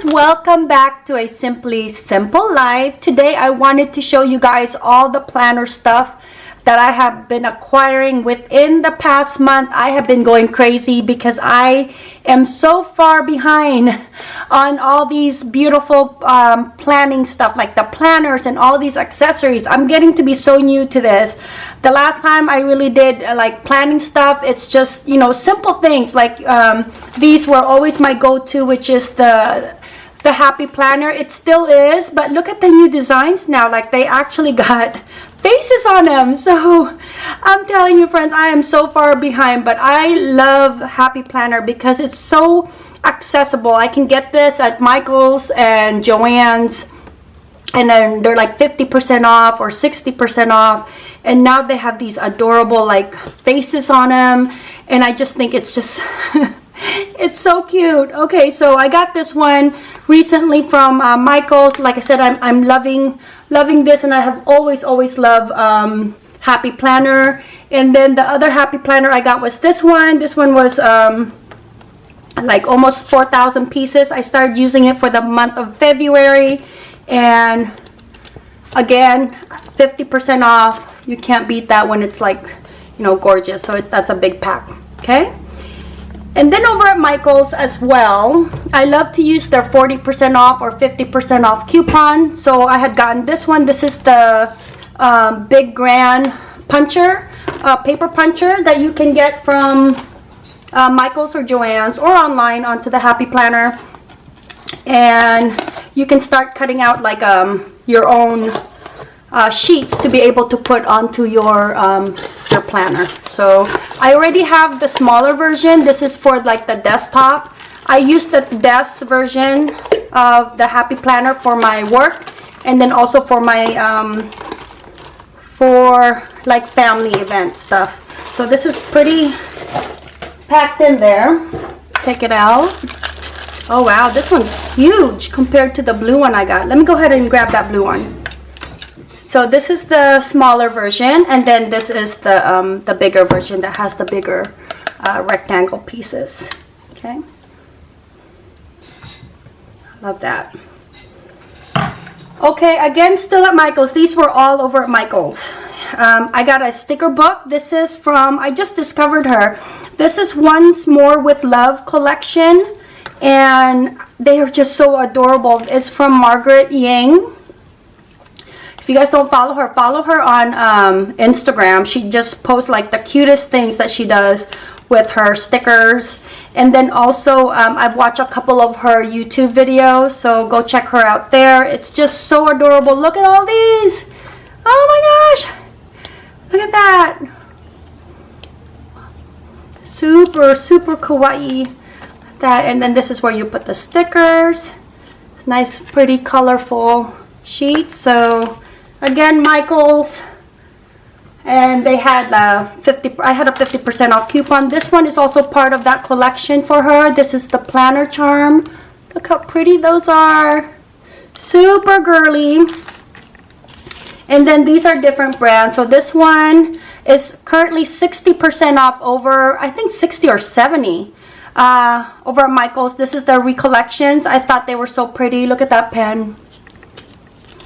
friends welcome back to a simply simple life. Today i wanted to show you guys all the planner stuff that i have been acquiring within the past month. I have been going crazy because i am so far behind on all these beautiful um, planning stuff like the planners and all these accessories. I'm getting to be so new to this. The last time i really did uh, like planning stuff it's just you know simple things. Like um, these were always my go-to which is the the happy planner. It still is but look at the new designs now. Like they actually got faces on them so i'm telling you friends i am so far behind but i love happy planner because it's so accessible. I can get this at michael's and joann's and then they're like 50% off or 60% off. And now they have these adorable like faces on them and I just think it's just it's so cute. Okay so I got this one recently from uh, Michael's. Like I said I'm, I'm loving loving this and I have always always loved um, happy planner. And then the other happy planner I got was this one. This one was um, like almost 4,000 pieces. I started using it for the month of February and again 50% off. You can't beat that when it's like you know gorgeous. So it, that's a big pack. Okay and then over at Michael's as well, I love to use their 40% off or 50% off coupon. So I had gotten this one. This is the um, Big Grand Puncher, uh, paper puncher that you can get from uh, Michael's or Joann's or online onto the Happy Planner. And you can start cutting out like um, your own uh, sheets to be able to put onto your um, your planner. So I already have the smaller version. This is for like the desktop. I use the desk version of the happy planner for my work and then also for my um, for like family event stuff. So this is pretty packed in there. Take it out. Oh wow. This one's huge compared to the blue one I got. Let me go ahead and grab that blue one so this is the smaller version and then this is the um, the bigger version that has the bigger uh, rectangle pieces. Okay? Love that. Okay again still at Michael's. These were all over at Michael's. Um, I got a sticker book. This is from I just discovered her. This is once more with love collection and they are just so adorable. It's from Margaret Yang you guys don't follow her, follow her on um, Instagram. She just posts like the cutest things that she does with her stickers. And then also, um, I've watched a couple of her YouTube videos, so go check her out there. It's just so adorable. Look at all these. Oh my gosh. Look at that. Super, super kawaii. That, and then this is where you put the stickers. It's nice, pretty, colorful sheet. So again michael's. And they had a 50 i had a 50 percent off coupon. This one is also part of that collection for her. This is the planner charm. Look how pretty those are. Super girly. And then these are different brands. So this one is currently 60 percent off over i think 60 or 70 uh, over at michael's. This is their recollections. I thought they were so pretty. Look at that pen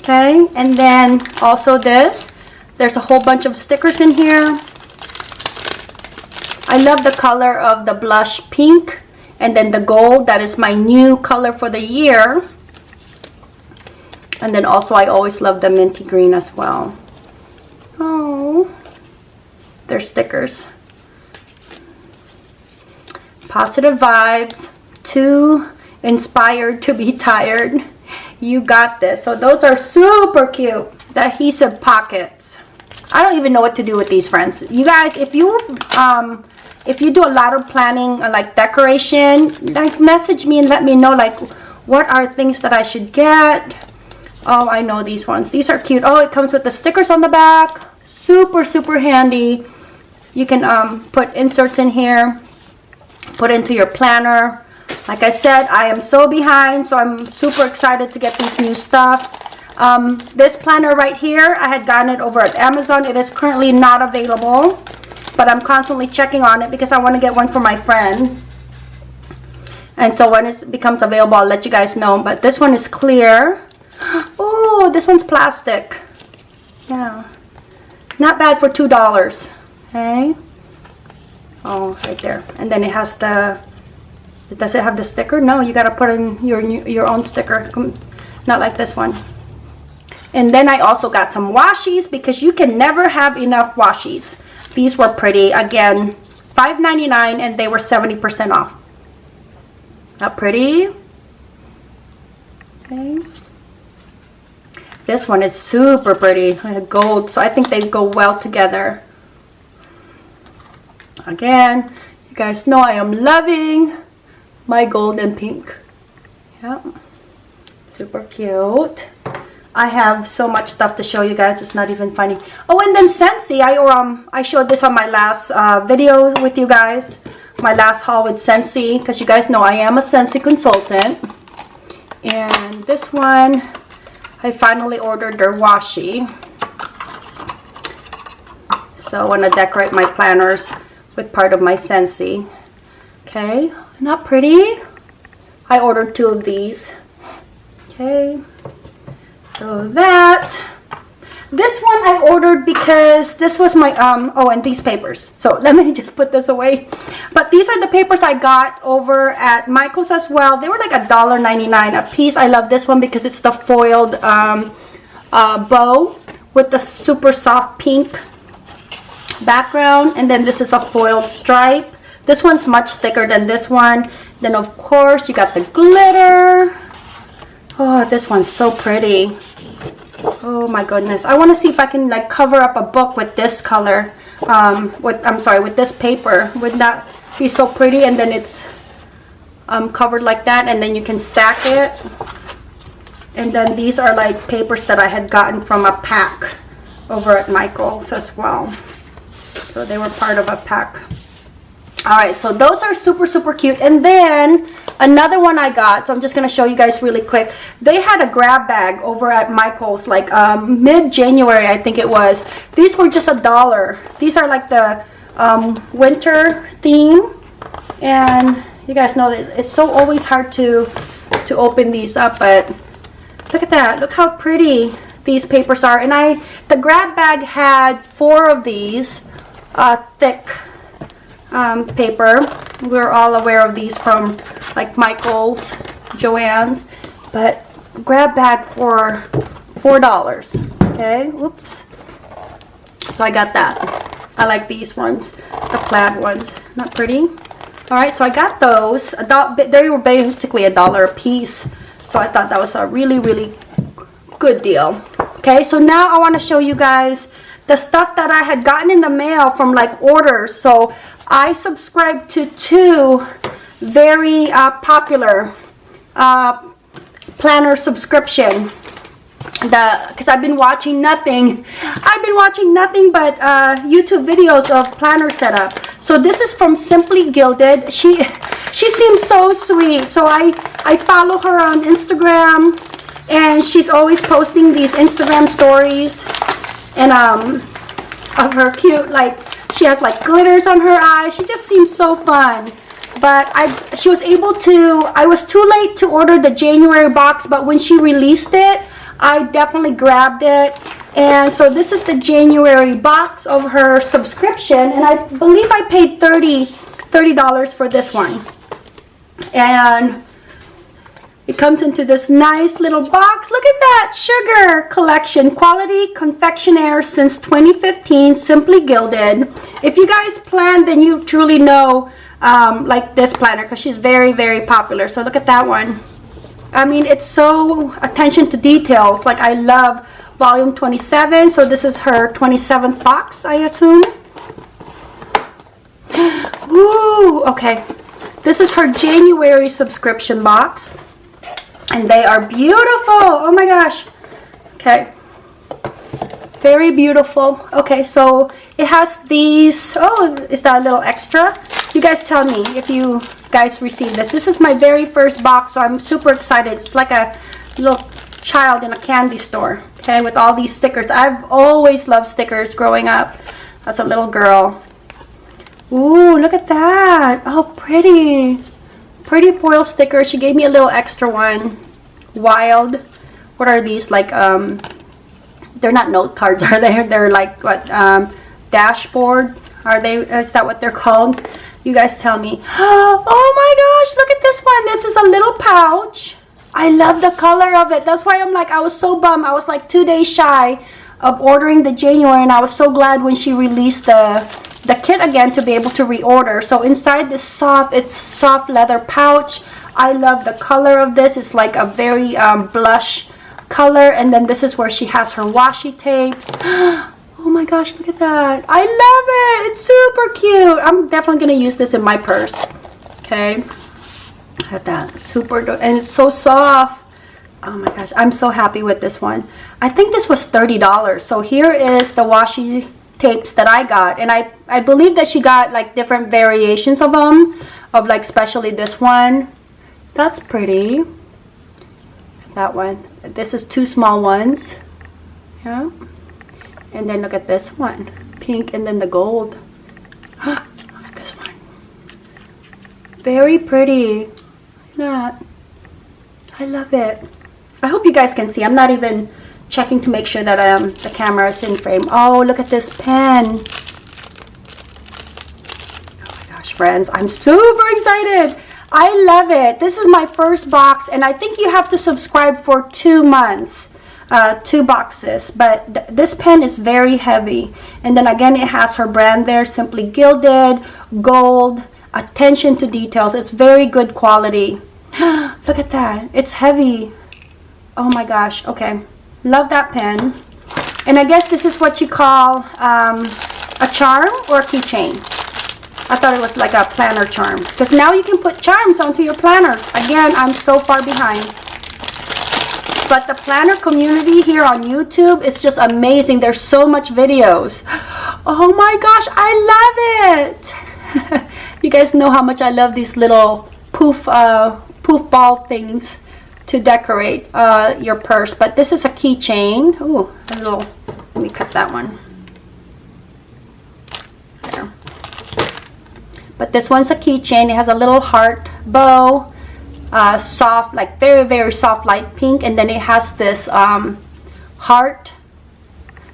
okay and then also this. There's a whole bunch of stickers in here. I love the color of the blush pink and then the gold. That is my new color for the year. And then also I always love the minty green as well. Oh they're stickers. Positive vibes. Too inspired to be tired you got this. So those are super cute. The adhesive pockets. I don't even know what to do with these friends. You guys, if you um if you do a lot of planning uh, like decoration, like message me and let me know like what are things that I should get. Oh, I know these ones. These are cute. Oh, it comes with the stickers on the back. Super, super handy. You can um, put inserts in here. Put into your planner like I said, I am so behind, so I'm super excited to get this new stuff. Um, this planner right here, I had gotten it over at Amazon. It is currently not available, but I'm constantly checking on it because I want to get one for my friend. And so when it becomes available, I'll let you guys know. But this one is clear. Oh, this one's plastic. Yeah. Not bad for $2. Okay. Oh, right there. And then it has the... Does it have the sticker? No, you gotta put in your your own sticker. Not like this one. And then I also got some washies because you can never have enough washies. These were pretty. Again, $5.99 and they were 70% off. Not pretty? Okay. This one is super pretty. Gold. So I think they go well together. Again, you guys know I am loving my gold and pink. Yeah. Super cute. I have so much stuff to show you guys. It's not even funny. Oh, and then Scentsy. I um I showed this on my last uh, video with you guys. My last haul with Scentsy. because you guys know I am a Scentsy consultant. And this one, I finally ordered their washi. So I want to decorate my planners with part of my Scentsy. Okay, not pretty? I ordered two of these. Okay. So that. This one I ordered because this was my, um, oh, and these papers. So let me just put this away. But these are the papers I got over at Michael's as well. They were like a dollar ninety-nine a piece. I love this one because it's the foiled um, uh, bow with the super soft pink background. And then this is a foiled stripe. This one's much thicker than this one. Then of course you got the glitter. Oh, this one's so pretty. Oh my goodness. I want to see if I can like cover up a book with this color. Um, with I'm sorry, with this paper. Would that be so pretty? And then it's um, covered like that and then you can stack it. And then these are like papers that I had gotten from a pack over at Michael's as well. So they were part of a pack. Alright, so those are super, super cute. And then another one I got, so I'm just going to show you guys really quick. They had a grab bag over at Michael's, like um, mid-January, I think it was. These were just a dollar. These are like the um, winter theme. And you guys know that it's so always hard to, to open these up, but look at that. Look how pretty these papers are. And I, the grab bag had four of these uh, thick um, paper. We're all aware of these from like Michael's, Joann's, but grab bag for $4. Okay, whoops. So I got that. I like these ones, the plaid ones. Not pretty? Alright, so I got those. They were basically a dollar a piece. So I thought that was a really, really good deal. Okay, so now I want to show you guys the stuff that I had gotten in the mail from like orders. So I subscribe to two very uh, popular uh, planner subscription. The because I've been watching nothing. I've been watching nothing but uh, YouTube videos of planner setup. So this is from Simply Gilded. She she seems so sweet. So I I follow her on Instagram and she's always posting these Instagram stories and um of her cute like she has like glitters on her eyes. She just seems so fun. But I, she was able to, I was too late to order the January box, but when she released it, I definitely grabbed it. And so this is the January box of her subscription. And I believe I paid 30 $30 for this one. And it comes into this nice little box. Look at that sugar collection. Quality confectioner since 2015. Simply Gilded. If you guys plan, then you truly know um, like this planner because she's very, very popular. So look at that one. I mean, it's so attention to details. Like I love volume 27. So this is her 27th box, I assume. Ooh, okay. This is her January subscription box and they are beautiful. Oh my gosh. Okay. Very beautiful. Okay so it has these oh is that a little extra? You guys tell me if you guys received this. This is my very first box so i'm super excited. It's like a little child in a candy store okay with all these stickers. I've always loved stickers growing up as a little girl. Ooh, look at that. Oh pretty pretty foil sticker. She gave me a little extra one. Wild. What are these? Like, um, they're not note cards, are they? They're like, what, um, dashboard? Are they, is that what they're called? You guys tell me. Oh my gosh, look at this one. This is a little pouch. I love the color of it. That's why I'm like, I was so bummed. I was like two days shy of ordering the January and I was so glad when she released the the kit again to be able to reorder. So inside this soft, it's soft leather pouch. I love the color of this. It's like a very um, blush color. And then this is where she has her washi tapes. Oh my gosh, look at that. I love it. It's super cute. I'm definitely going to use this in my purse. Okay. Look at that. Super, and it's so soft. Oh my gosh, I'm so happy with this one. I think this was $30. So here is the washi tapes that I got. And I, I believe that she got like different variations of them. Of like especially this one. That's pretty. That one. This is two small ones. Yeah. And then look at this one. Pink and then the gold. look at this one. Very pretty. Look at that. I love it. I hope you guys can see. I'm not even checking to make sure that um, the camera is in frame. Oh, look at this pen. Oh my gosh, friends. I'm super excited. I love it. This is my first box, and I think you have to subscribe for two months. Uh, two boxes but th this pen is very heavy and then again it has her brand there simply gilded gold attention to details it's very good quality look at that it's heavy oh my gosh okay love that pen. And I guess this is what you call um, a charm or a keychain. I thought it was like a planner charm because now you can put charms onto your planner. Again I'm so far behind. But the planner community here on YouTube is just amazing. There's so much videos. Oh my gosh I love it! You guys know how much I love these little poof uh, poof ball things to decorate uh, your purse. But this is a keychain. Ooh, a little, let me cut that one. There. But this one's a keychain. It has a little heart bow, uh, soft, like very, very soft light pink. And then it has this um, heart,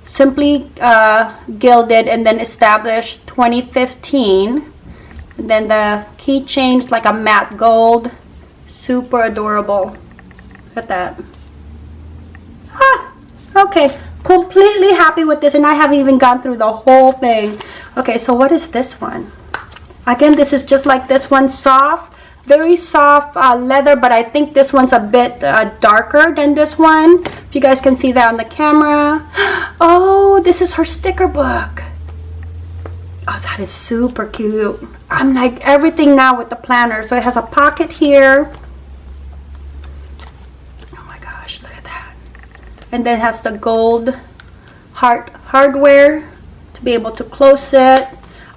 simply uh, gilded and then established 2015. And then the keychain is like a matte gold. Super adorable at that. Ah, okay. Completely happy with this and I haven't even gone through the whole thing. Okay, so what is this one? Again, this is just like this one, soft. Very soft uh, leather, but I think this one's a bit uh, darker than this one. If you guys can see that on the camera. Oh, this is her sticker book. Oh, that is super cute. I'm like everything now with the planner. So it has a pocket here. And then has the gold heart hardware to be able to close it.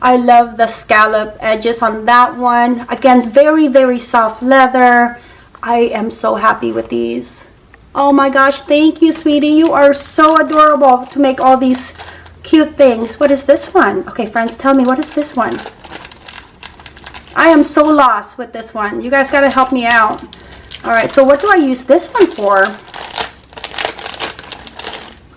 I love the scallop edges on that one. Again very very soft leather. I am so happy with these. Oh my gosh thank you sweetie. You are so adorable to make all these cute things. What is this one? Okay friends tell me what is this one? I am so lost with this one. You guys got to help me out. All right so what do I use this one for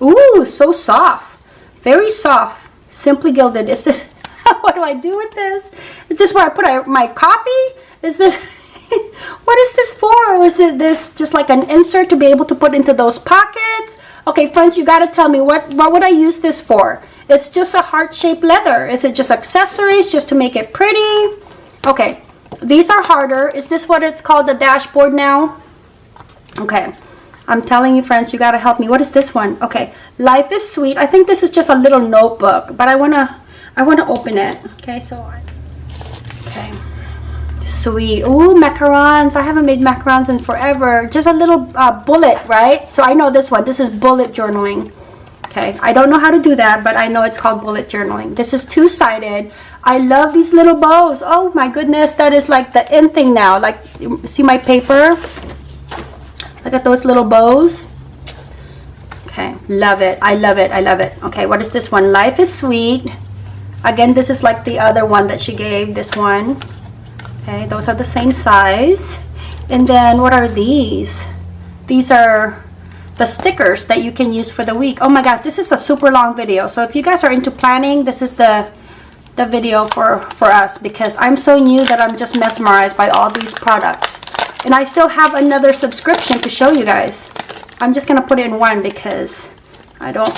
Ooh, so soft. Very soft. Simply gilded. Is this, what do I do with this? Is this where I put my coffee? Is this, what is this for? Or is it this just like an insert to be able to put into those pockets? Okay, friends, you got to tell me, what, what would I use this for? It's just a heart-shaped leather. Is it just accessories just to make it pretty? Okay, these are harder. Is this what it's called, the dashboard now? Okay, I'm telling you, friends, you got to help me. What is this one? Okay, Life is Sweet. I think this is just a little notebook, but I want to I want to open it. Okay, so I, okay. Sweet. Ooh, macarons. I haven't made macarons in forever. Just a little uh, bullet, right? So I know this one. This is bullet journaling. Okay, I don't know how to do that, but I know it's called bullet journaling. This is two-sided. I love these little bows. Oh my goodness, that is like the in thing now. Like, see my paper? Look at those little bows. Okay, love it. I love it. I love it. Okay, what is this one? Life is Sweet. Again, this is like the other one that she gave, this one. Okay, those are the same size. And then what are these? These are the stickers that you can use for the week. Oh my god, this is a super long video. So if you guys are into planning, this is the the video for for us because I'm so new that I'm just mesmerized by all these products. And I still have another subscription to show you guys. I'm just gonna put it in one because I don't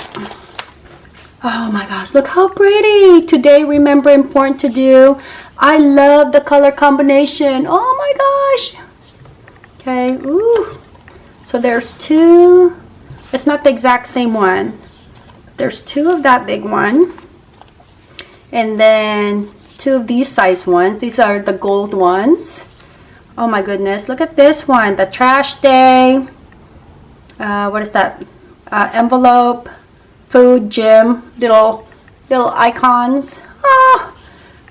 Oh my gosh, look how pretty. Today, remember important to do. I love the color combination. Oh my gosh. Okay, ooh. So there's two. It's not the exact same one. There's two of that big one. And then two of these size ones. These are the gold ones. Oh my goodness, look at this one. The trash day. Uh, what is that? Uh, envelope food, gym, little little icons. Oh,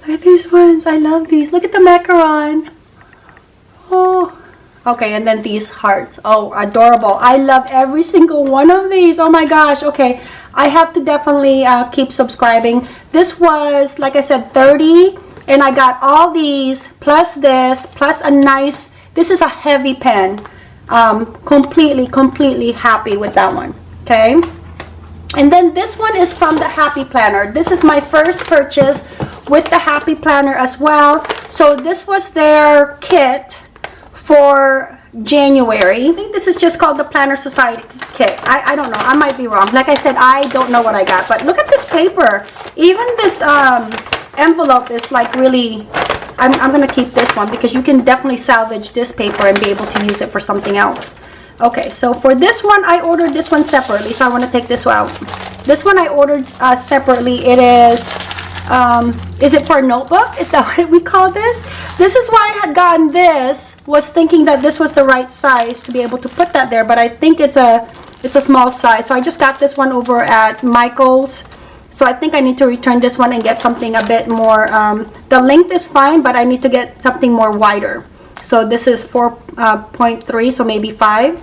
look at these ones. I love these. Look at the macaron. Oh, okay. And then these hearts. Oh, adorable. I love every single one of these. Oh my gosh. Okay. I have to definitely uh, keep subscribing. This was, like I said, 30 and I got all these plus this plus a nice, this is a heavy pen. Um, completely, completely happy with that one. Okay. And then this one is from the Happy Planner. This is my first purchase with the Happy Planner as well. So this was their kit for January. I think this is just called the Planner Society kit. I, I don't know. I might be wrong. Like I said, I don't know what I got. But look at this paper. Even this um, envelope is like really... I'm, I'm going to keep this one because you can definitely salvage this paper and be able to use it for something else. Okay, so for this one, I ordered this one separately. So I want to take this out. This one I ordered uh, separately. It is, um, is it for a notebook? Is that what we call this? This is why I had gotten this. Was thinking that this was the right size to be able to put that there. But I think it's a, it's a small size. So I just got this one over at Michael's. So I think I need to return this one and get something a bit more, um, the length is fine, but I need to get something more wider. So this is 4.3, uh, so maybe 5.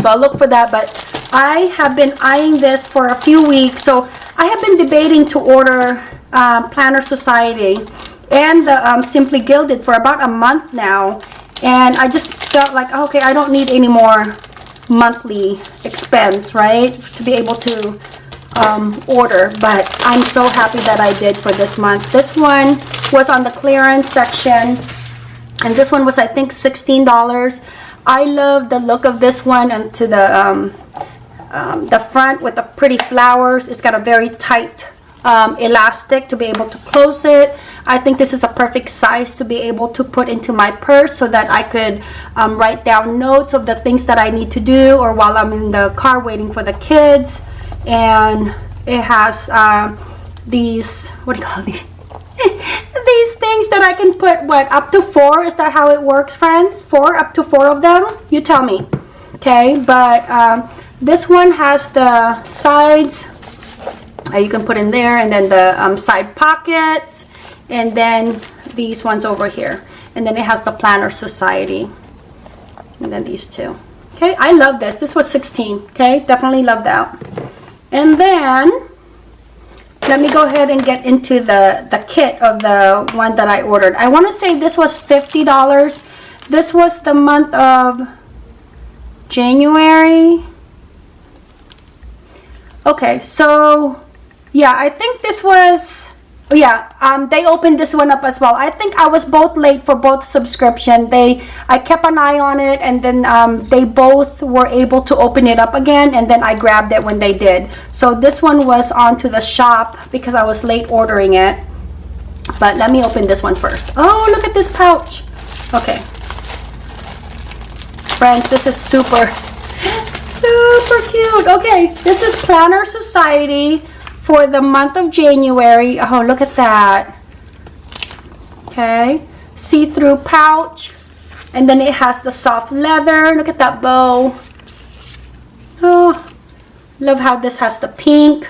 So I'll look for that, but I have been eyeing this for a few weeks. So I have been debating to order uh, Planner Society and the um, Simply Gilded for about a month now. And I just felt like, okay, I don't need any more monthly expense, right? To be able to um, order. But I'm so happy that I did for this month. This one was on the clearance section and this one was I think $16 I love the look of this one and to the um, um, the front with the pretty flowers it's got a very tight um, elastic to be able to close it I think this is a perfect size to be able to put into my purse so that I could um, write down notes of the things that I need to do or while I'm in the car waiting for the kids and it has uh, these what do you call these? These things that I can put what up to four? Is that how it works friends? Four? Up to four of them? You tell me. Okay but um, this one has the sides uh, you can put in there and then the um, side pockets and then these ones over here. And then it has the planner society. And then these two. Okay I love this. This was 16 okay definitely love that and then let me go ahead and get into the the kit of the one that I ordered. I want to say this was $50 this was the month of January. Okay so yeah I think this was yeah um, they opened this one up as well. I think i was both late for both subscription. They i kept an eye on it and then um, they both were able to open it up again and then i grabbed it when they did. So this one was onto the shop because i was late ordering it. But let me open this one first. Oh look at this pouch. Okay. Friends this is super super cute. Okay this is planner society for the month of January. Oh, look at that. Okay. See-through pouch. And then it has the soft leather. Look at that bow. Oh, love how this has the pink.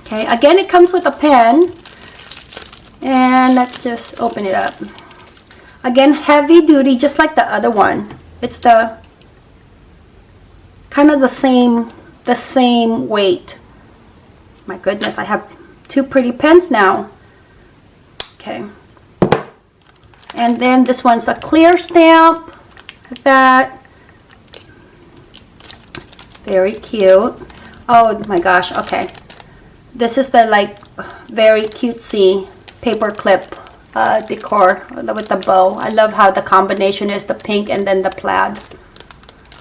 Okay, again, it comes with a pen. And let's just open it up. Again, heavy duty, just like the other one. It's the kind of the same, the same weight. My goodness, I have two pretty pens now. Okay. And then this one's a clear stamp. Like that. Very cute. Oh my gosh, okay. This is the like very cutesy paper clip uh, decor with the bow. I love how the combination is the pink and then the plaid.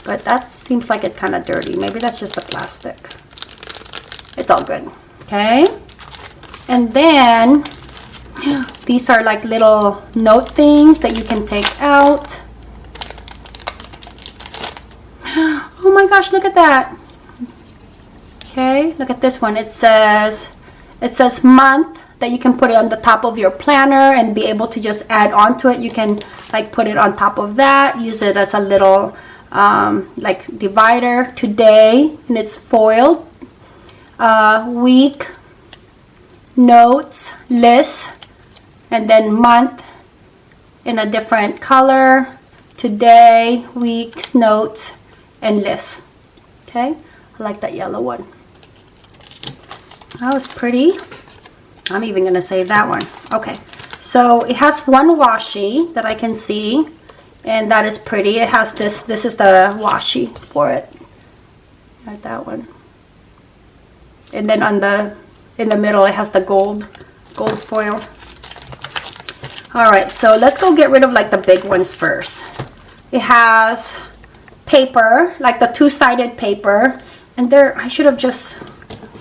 But that seems like it's kind of dirty. Maybe that's just the plastic. It's all good. Okay. And then these are like little note things that you can take out. Oh my gosh, look at that. Okay, look at this one. It says, it says month that you can put it on the top of your planner and be able to just add on to it. You can like put it on top of that, use it as a little um, like divider today and it's foiled. Uh, week, notes, list, and then month in a different color. Today, weeks, notes, and list. Okay, I like that yellow one. That was pretty. I'm even going to save that one. Okay, so it has one washi that I can see. And that is pretty. It has this. This is the washi for it. Like that one. And then on the, in the middle, it has the gold, gold foil. All right, so let's go get rid of like the big ones first. It has paper, like the two-sided paper. And there, I should have just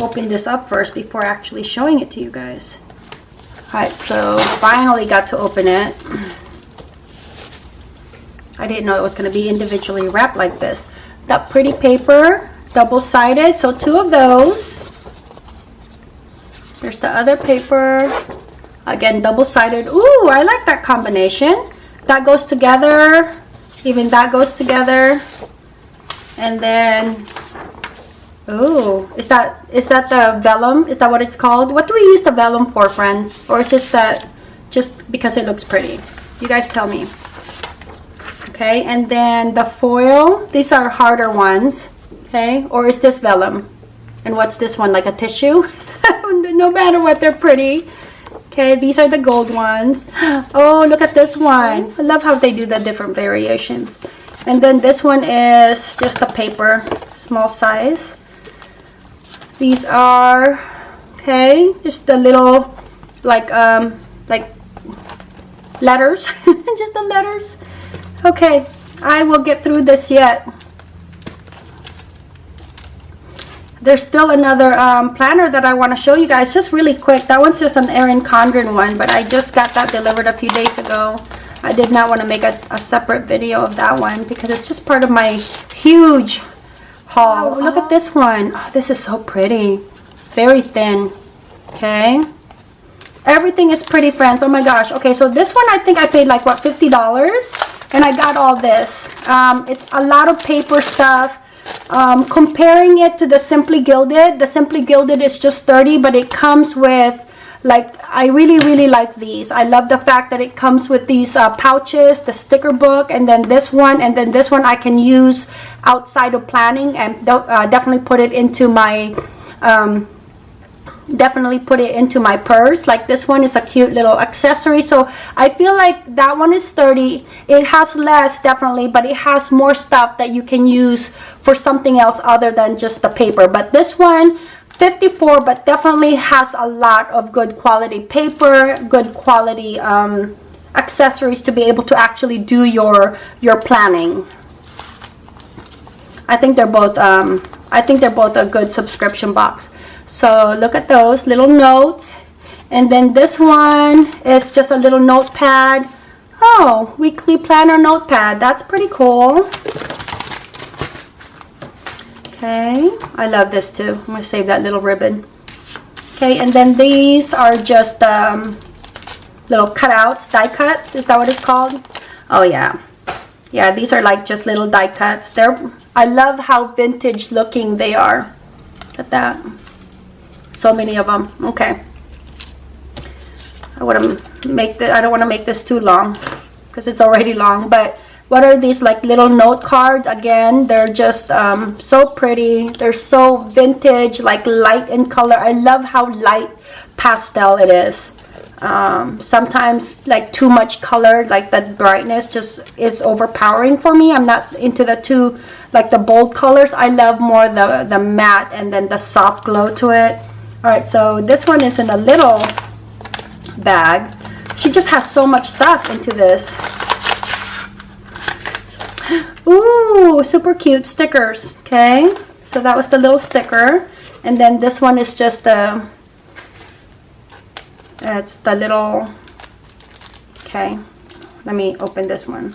opened this up first before actually showing it to you guys. Alright, so finally got to open it. I didn't know it was going to be individually wrapped like this. That pretty paper, double-sided, so two of those. There's the other paper. Again, double-sided. Ooh, I like that combination. That goes together. Even that goes together. And then ooh, is that is that the vellum? Is that what it's called? What do we use the vellum for, friends? Or is just that just because it looks pretty? You guys tell me. Okay, and then the foil. These are harder ones. Okay, or is this vellum? And what's this one? Like a tissue? no matter what, they're pretty. Okay, these are the gold ones. Oh, look at this one. I love how they do the different variations. And then this one is just a paper, small size. These are, okay, just the little, like, um, like letters, just the letters. Okay, I will get through this yet. There's still another um, planner that I want to show you guys just really quick. That one's just an Erin Condren one, but I just got that delivered a few days ago. I did not want to make a, a separate video of that one because it's just part of my huge haul. Oh, look at this one. Oh, this is so pretty. Very thin. Okay. Everything is pretty, friends. Oh my gosh. Okay, so this one I think I paid like, what, $50? And I got all this. Um, it's a lot of paper stuff. Um, comparing it to the Simply Gilded, the Simply Gilded is just 30 but it comes with like I really really like these. I love the fact that it comes with these uh, pouches the sticker book and then this one and then this one I can use outside of planning and uh, definitely put it into my um, definitely put it into my purse. Like this one is a cute little accessory. So I feel like that one is 30 it has less definitely but it has more stuff that you can use for something else other than just the paper. But this one 54 but definitely has a lot of good quality paper good quality um, accessories to be able to actually do your your planning. I think they're both um, I think they're both a good subscription box so look at those little notes and then this one is just a little notepad oh weekly planner notepad that's pretty cool Okay, I love this too. I'm to save that little ribbon. Okay, and then these are just um, little cutouts, die cuts. Is that what it's called? Oh, yeah. Yeah, these are like just little die cuts. They're, I love how vintage looking they are. Look at that. So many of them. Okay. I want to make the, I don't want to make this too long because it's already long, but what are these like little note cards? Again they're just um, so pretty. They're so vintage like light in color. I love how light pastel it is. Um, sometimes like too much color like that brightness just is overpowering for me. I'm not into the too like the bold colors. I love more the the matte and then the soft glow to it all right so this one is in a little bag. She just has so much stuff into this. Ooh, super cute stickers okay? So that was the little sticker. And then this one is just the it's the little okay let me open this one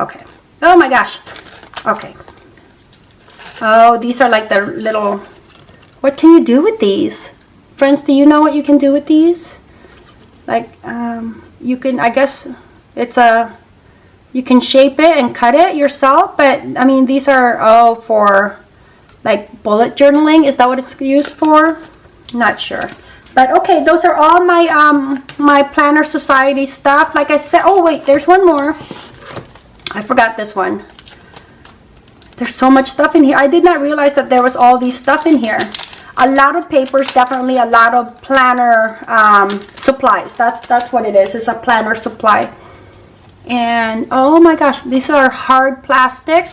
okay. Oh my gosh. Okay. Oh these are like the little what can you do with these? Friends do you know what you can do with these? Like um, you can I guess it's a you can shape it and cut it yourself but I mean these are all for like bullet journaling. Is that what it's used for? Not sure. But okay those are all my um my planner society stuff. Like I said oh wait there's one more I forgot this one. There's so much stuff in here. I did not realize that there was all these stuff in here. A lot of papers definitely a lot of planner um, supplies. That's that's what it is. It's a planner supply. And oh my gosh these are hard plastic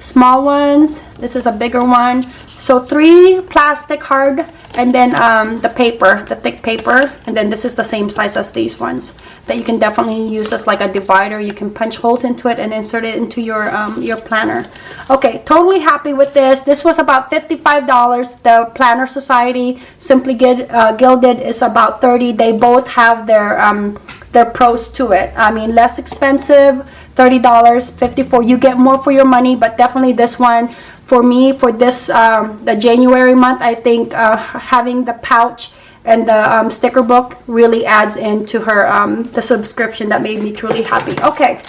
small ones. This is a bigger one so three plastic hard and then um, the paper the thick paper and then this is the same size as these ones that you can definitely use as like a divider. You can punch holes into it and insert it into your um, your planner. Okay totally happy with this. This was about $55 the planner society simply Get, uh, gilded is about 30 they both have their um, their pros to it. I mean less expensive $30 54 you get more for your money but definitely this one for me for this um, the January month I think uh, having the pouch and the um, sticker book really adds into her um, the subscription that made me truly happy okay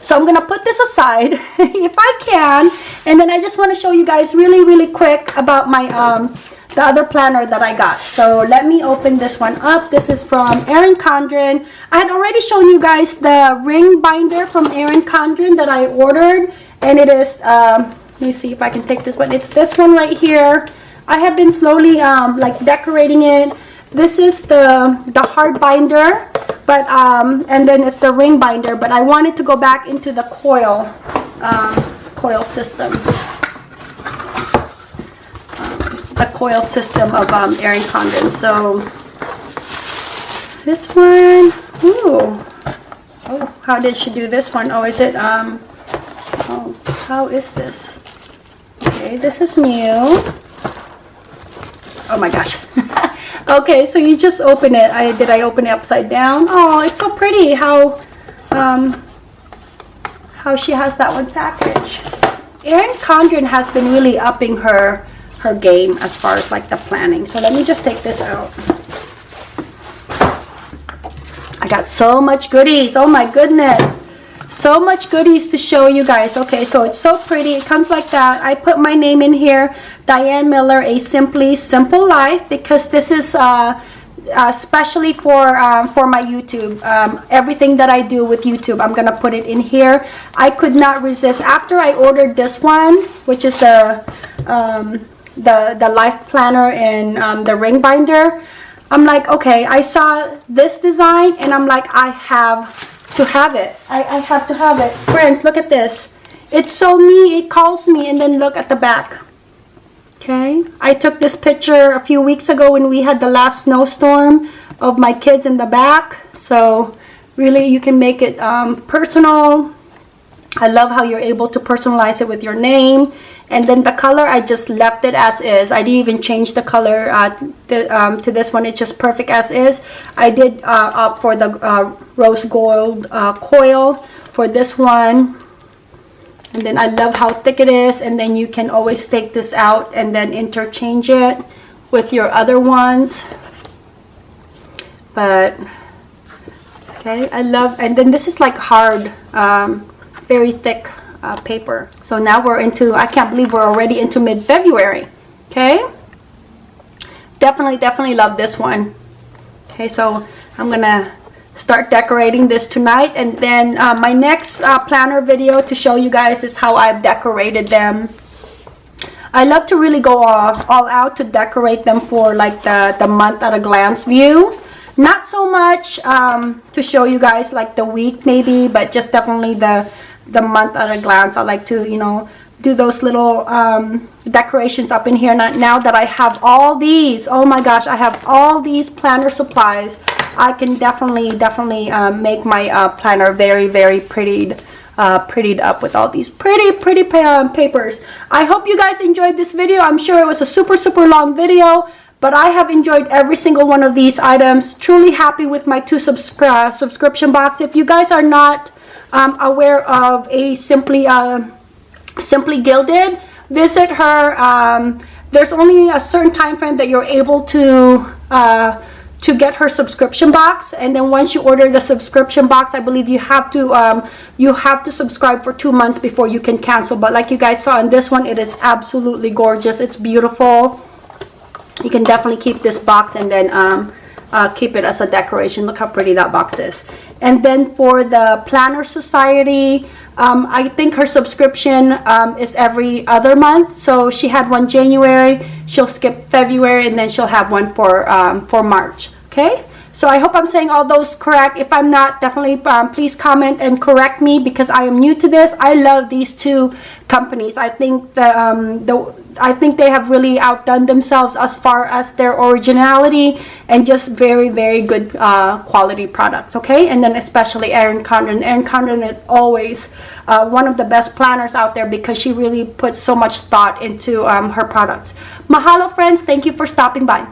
so I'm gonna put this aside if I can and then I just want to show you guys really really quick about my um, the other planner that I got. So let me open this one up. This is from Erin Condren. I had already shown you guys the ring binder from Erin Condren that I ordered. And it is, um, let me see if I can take this one. It's this one right here. I have been slowly um, like decorating it. This is the, the hard binder, but um, and then it's the ring binder, but I wanted to go back into the coil, um, coil system the coil system of um, Erin Condren. So this one, ooh, oh, how did she do this one? Oh, is it, um, oh, how is this? Okay, this is new. Oh my gosh. okay, so you just open it. I Did I open it upside down? Oh, it's so pretty how, um, how she has that one package. Erin Condren has been really upping her her game as far as like the planning. So let me just take this out. I got so much goodies. Oh my goodness. So much goodies to show you guys. Okay, so it's so pretty. It comes like that. I put my name in here. Diane Miller, A Simply Simple Life because this is uh, uh, especially for um, for my YouTube. Um, everything that I do with YouTube, I'm gonna put it in here. I could not resist after I ordered this one, which is the um, the the life planner and um, the ring binder I'm like okay I saw this design and I'm like I have to have it. I, I have to have it. Friends look at this. It's so me it calls me and then look at the back. Okay? I took this picture a few weeks ago when we had the last snowstorm of my kids in the back. So really you can make it um, personal. I love how you're able to personalize it with your name and then the color I just left it as is. I didn't even change the color uh, the, um, to this one. It's just perfect as is. I did uh, opt for the uh, rose gold uh, coil for this one. And then I love how thick it is. And then you can always take this out and then interchange it with your other ones. But okay I love and then this is like hard um, very thick uh, paper. So now we're into, I can't believe we're already into mid-February. Okay. Definitely, definitely love this one. Okay, so I'm going to start decorating this tonight and then uh, my next uh, planner video to show you guys is how I've decorated them I love to really go all, all out to decorate them for like the, the month at a glance view not so much um, to show you guys like the week maybe but just definitely the the month at a glance I like to you know do those little um, decorations up in here. Now, now that I have all these oh my gosh I have all these planner supplies I can definitely definitely um, make my uh, planner very very prettied uh, prettied up with all these pretty pretty pa papers. I hope you guys enjoyed this video. I'm sure it was a super super long video but I have enjoyed every single one of these items. Truly happy with my two subscri uh, subscription box. If you guys are not um, aware of a simply uh, simply gilded. Visit her um, there's only a certain time frame that you're able to uh, to get her subscription box. And then once you order the subscription box I believe you have to um, you have to subscribe for two months before you can cancel. But like you guys saw in this one it is absolutely gorgeous. It's beautiful. You can definitely keep this box and then um, uh, keep it as a decoration. Look how pretty that box is. And then for the planner society um, I think her subscription um, is every other month. So she had one January she'll skip February and then she'll have one for um, for March okay? So I hope I'm saying all those correct. If I'm not definitely um, please comment and correct me because I am new to this. I love these two companies. I think the, um, the I think they have really outdone themselves as far as their originality and just very very good uh, quality products okay? And then especially Erin Condren. Erin Condren is always uh, one of the best planners out there because she really puts so much thought into um, her products. Mahalo friends. Thank you for stopping by